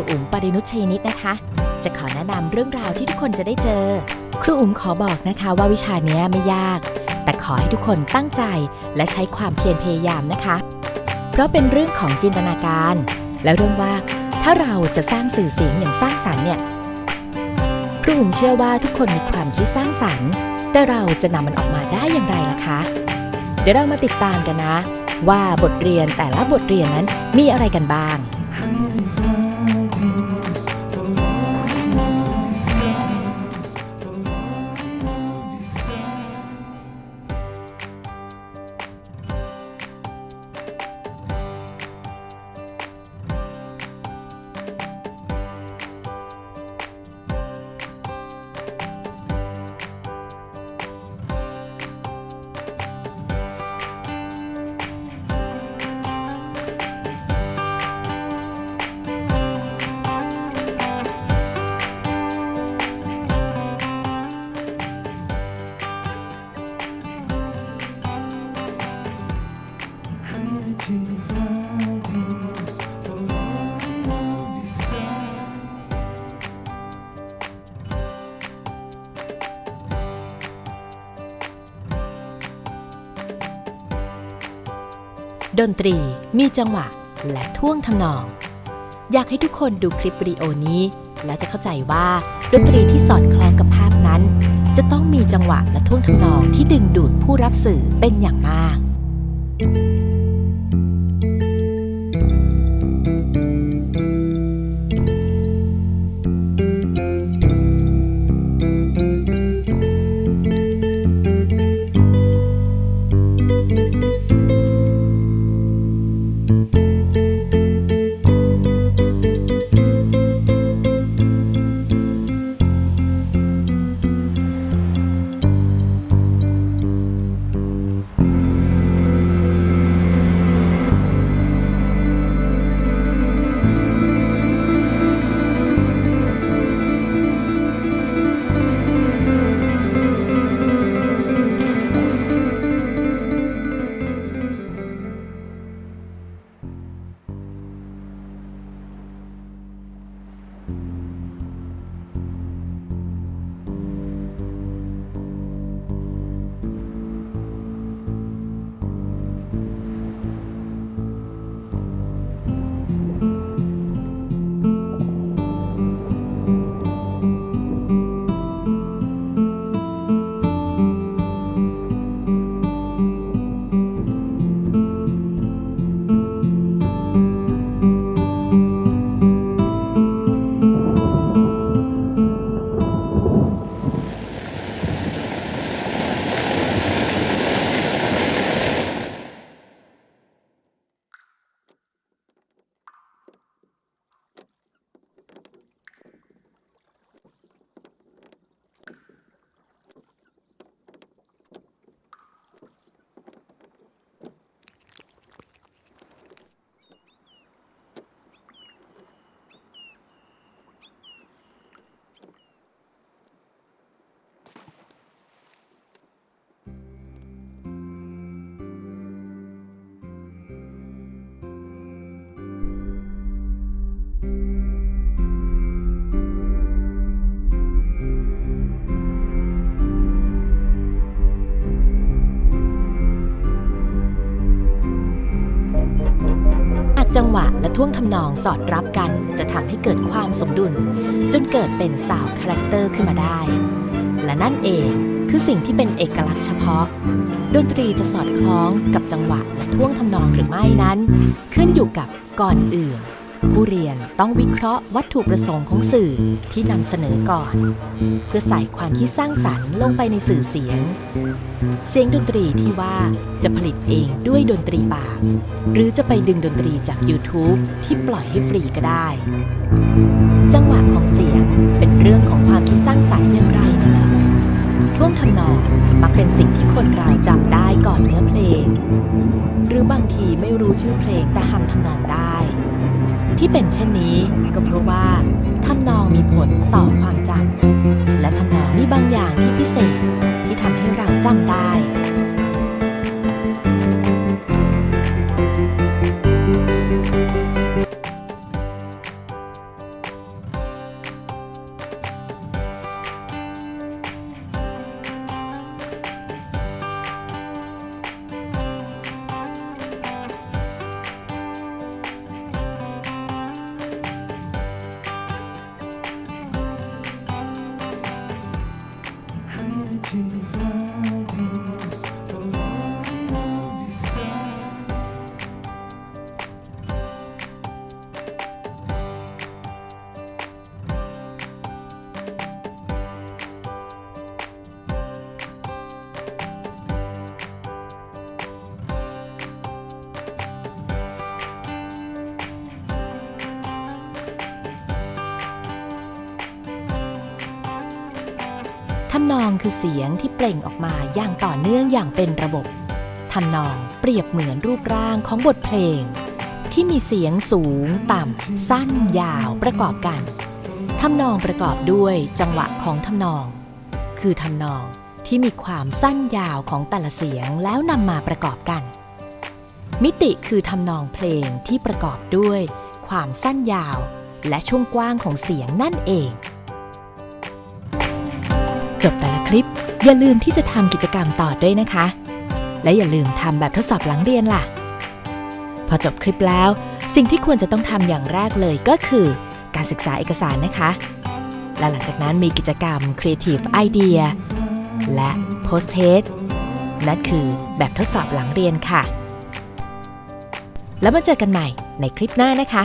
รูอุ๋มปรินุชชัยนิดนะคะ จะขอแนะนำเรื่องราวที่ทุกคนจะได้เจอ ครูอุ๋มขอบอกนะคะว่าวิชานี้ไม่ยาก แต่ขอให้ทุกคนตั้งใจและใช้ความเพียรพยายามนะคะ เพราะเป็นเรื่องของจินตนาการ และเรื่องว่าถ้าเราจะสร้างสื่อเสียงอย่างสร้างสรรค์เนี่ยครูอุ๋มเชื่อว่าทุกคนมีความคิดสร้างสรรค์ แต่เราจะนำมันออกมาได้อย่างไรล่ะคะ เดี๋ยวเรามาติดตามกันนะ ว่าบทเรียนแต่ละบทเรียนนั้นมีอะไรกันบ้าง ดนตรีมีจังหวะ และท่วงทำนอง อยากให้ทุกคนดูคลิปวิดีโอนี้ แล้วจะเข้าใจว่าดนตรีที่สอดคล้องกับภาพนั้น จะต้องมีจังหวะและท่วงทำนองที่ดึงดูดผู้รับสื่อเป็นอย่างมาก จังหวะและท่วงทำนองสอดรับกันจะทำให้เกิดความสมดุล จนเกิดเป็น sound character ขึ้นมาได้ และนั่นเองคือสิ่งที่เป็นเอกลักษณ์เฉพาะ ดนตรีจะสอดคล้องกับจังหวะและท่วงทำนองหรือไม่นั้น ขึ้นอยู่กับก่อนอื่น ผู้เรียนต้องวิเคราะห์วัตถุประสงค์ของสื่อที่นำเสนอก่อน เพื่อใส่ความคิดสร้างสรรค์ลงไปในสื่อเสียง เสียงดนตรีที่ว่าจะผลิตเองด้วยดนตรีปากหรือจะไปดึงดนตรีจาก YouTube ที่ปล่อยให้ฟรีก็ได้ จังหวะของเสียงเป็นเรื่องของความคิดสร้างสรรค์อย่างไรนั่นแหละท่วงทำนองมักเป็นสิ่งที่คนเราจำได้ก่อนเนื้อเพลง หรือบางทีไม่รู้ชื่อเพลงแต่ทำทำนองได้ ที่เป็นเช่นนี้ก็เพราะว่าทำนองมีผลต่อความจำและทำนองมีบางอย่างที่พิเศษที่ทำให้เราจำได้ ทำนองคือเสียงที่เปล่งออกมาอย่างต่อเนื่องอย่างเป็นระบบ ทำนองเปรียบเหมือนรูปร่างของบทเพลง ที่มีเสียงสูง ต่ำ สั้น ยาวประกอบกัน ทำนองประกอบด้วยจังหวะของทำนอง คือทำนองที่มีความสั้นยาวของแต่ละเสียงแล้วนำมาประกอบกัน มิติคือทำนองเพลงที่ประกอบด้วย ความสั้นยาว และช่วงกว้างของเสียงนั่นเอง จบแต่ละคลิป อย่าลืมที่จะทำกิจกรรมต่อด้วยนะคะ และอย่าลืมทำแบบทดสอบหลังเรียนล่ะ พอจบคลิปแล้ว สิ่งที่ควรจะต้องทำอย่างแรกเลยก็คือ การศึกษาเอกสารนะคะ และหลังจากนั้นมีกิจกรรม Creative Idea และ Post Test นั่นคือแบบทดสอบหลังเรียนค่ะ แล้วมาเจอกันใหม่ในคลิปหน้านะคะ